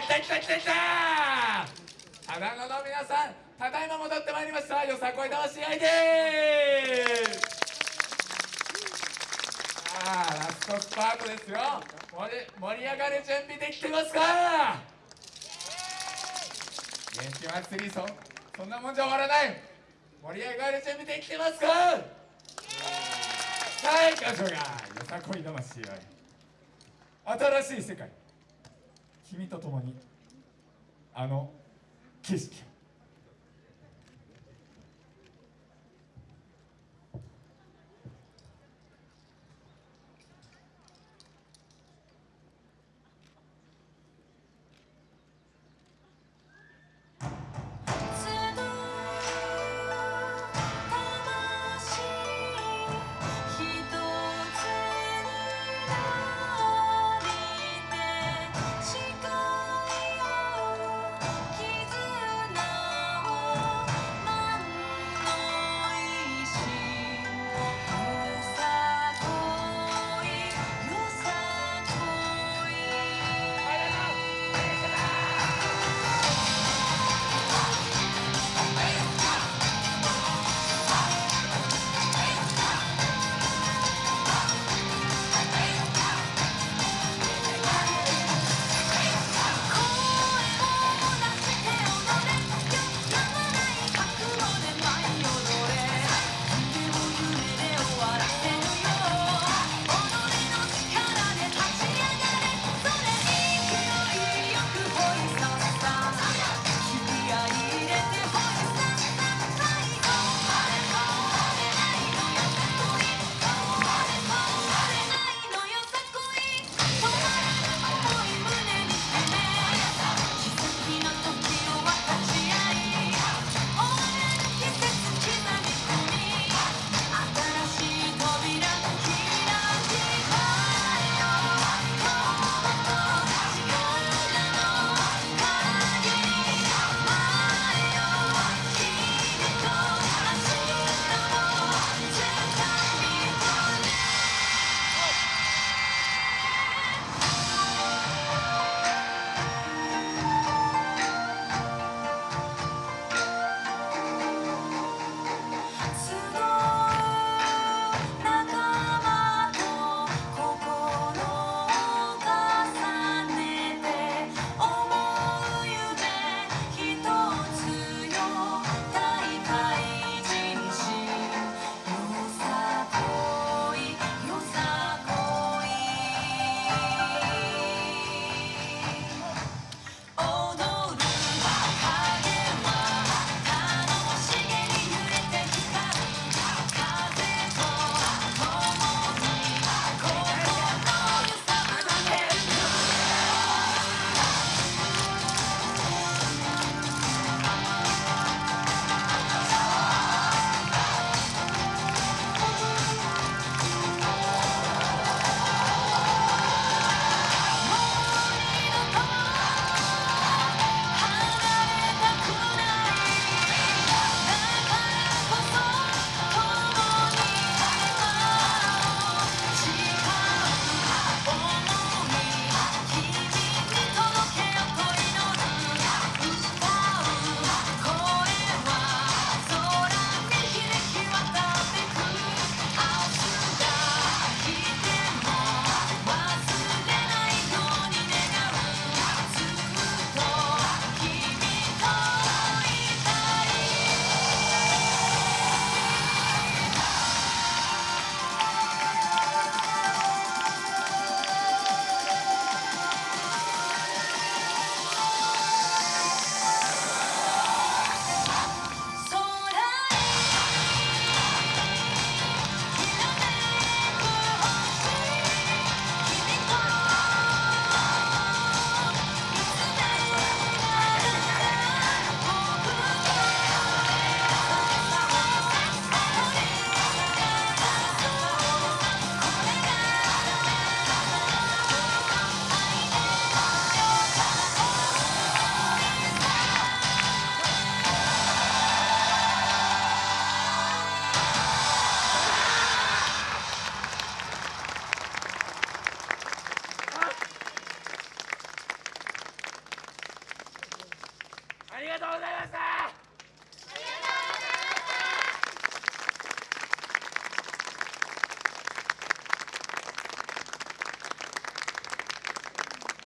来た来た来た来たただのの皆さんただいま戻ってまいりましたよさこい魂愛ですさあラストスパートですよ盛り盛り上がる準備できてますか元気祭りそそんなもんじゃ終わらない盛り上がる準備できてますかさあ行きましょうかよさこい魂愛新しい世界君と共にあの景色を。